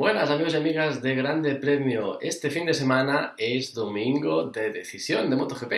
Buenas amigos y amigas de Grande Premio. Este fin de semana es domingo de decisión de MotoGP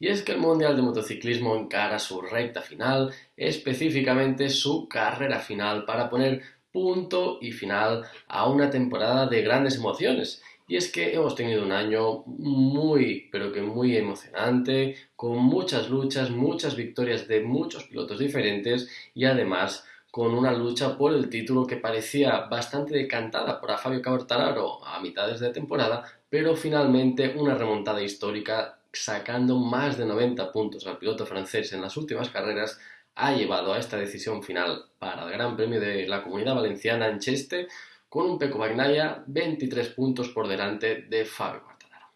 y es que el Mundial de Motociclismo encara su recta final, específicamente su carrera final para poner punto y final a una temporada de grandes emociones. Y es que hemos tenido un año muy, pero que muy emocionante, con muchas luchas, muchas victorias de muchos pilotos diferentes y además con una lucha por el título que parecía bastante decantada por Fabio Quartararo a mitades de temporada, pero finalmente una remontada histórica sacando más de 90 puntos al piloto francés en las últimas carreras ha llevado a esta decisión final para el Gran Premio de la Comunidad Valenciana en Cheste con un Peco Bagnaia 23 puntos por delante de Fabio Quartararo.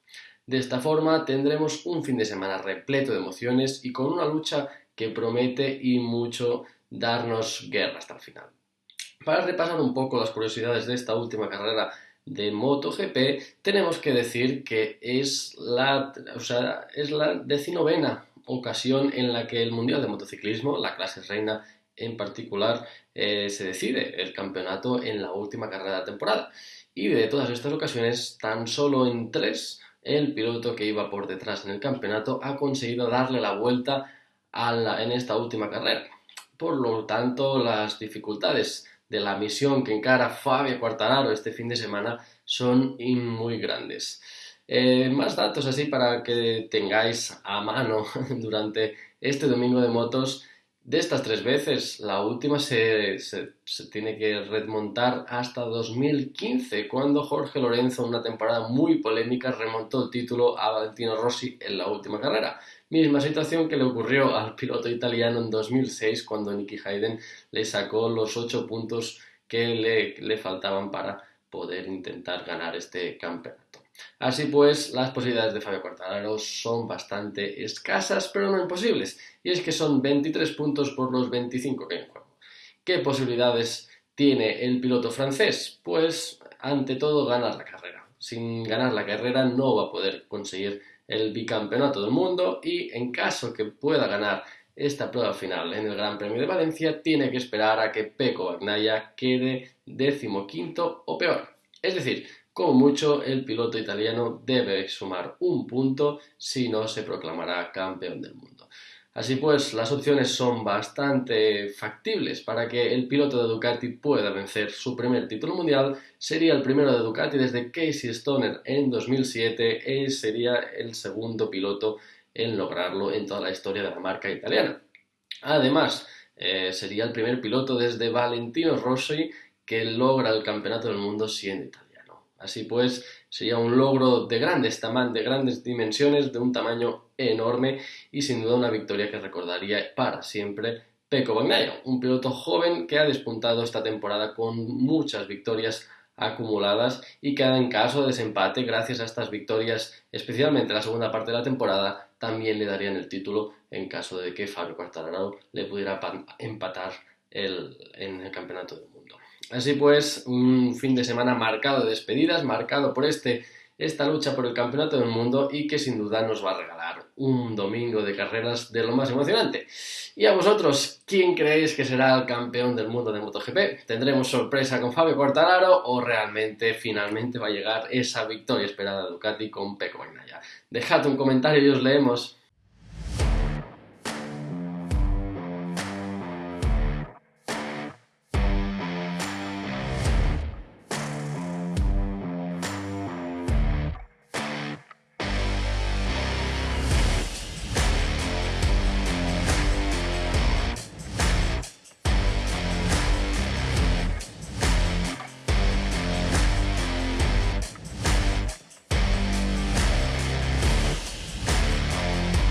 De esta forma tendremos un fin de semana repleto de emociones y con una lucha que promete y mucho darnos guerra hasta el final. Para repasar un poco las curiosidades de esta última carrera de MotoGP, tenemos que decir que es la, es la decinovena ocasión en la que el Mundial de Motociclismo, la clase reina en particular, eh, se decide el campeonato en la última carrera de temporada. Y de todas estas ocasiones, tan solo en tres, el piloto que iba por detrás en el campeonato ha conseguido darle la vuelta en esta última carrera. Por lo tanto, las dificultades de la misión que encara Fabio Quartararo este fin de semana son muy grandes. Eh, más datos así para que tengáis a mano durante este domingo de motos. De estas tres veces, la última se, tiene que remontar hasta 2015, cuando Jorge Lorenzo, una temporada muy polémica, remontó el título a Valentino Rossi en la última carrera. Misma situación que le ocurrió al piloto italiano en 2006 cuando Nicky Hayden le sacó los 8 puntos que le, le faltaban para poder intentar ganar este campeonato. Así pues, las posibilidades de Fabio Quartararo son bastante escasas, pero no imposibles, y es que son 23 puntos por los 25 que hay en juego. ¿Qué posibilidades tiene el piloto francés? Pues, ante todo, ganar la carrera. Sin ganar la carrera no va a poder conseguir el bicampeonato del mundo y en caso que pueda ganar esta prueba final en el Gran Premio de Valencia, tiene que esperar a que Peco Bagnaia quede decimoquinto o peor. Es decir, como mucho, el piloto italiano debe sumar un punto si no se proclamará campeón del mundo. Así pues, las opciones son bastante factibles para que el piloto de Ducati pueda vencer su primer título mundial. Sería el primero de Ducati desde Casey Stoner en 2007 y sería el segundo piloto en lograrlo en toda la historia de la marca italiana. Además, eh, sería el primer piloto desde Valentino Rossi que logra el campeonato del mundo siendo italiano. Así pues, sería un logro de grandes, de grandes dimensiones, de un tamaño enorme y sin duda una victoria que recordaría para siempre Peco Bagnaia, un piloto joven que ha despuntado esta temporada con muchas victorias acumuladas y que en caso de desempate, gracias a estas victorias, especialmente la segunda parte de la temporada, también le darían el título en caso de que Fabio Quartararo le pudiera empatar en el campeonato del mundo. Así pues, un fin de semana marcado de despedidas, marcado por este, esta lucha por el campeonato del mundo y que sin duda nos va a regalar un domingo de carreras de lo más emocionante. Y a vosotros, ¿quién creéis que será el campeón del mundo de MotoGP? ¿Tendremos sorpresa con Fabio Quartararo o realmente finalmente va a llegar esa victoria esperada de Ducati con Pecco Bagnaia? Dejad un comentario y os leemos.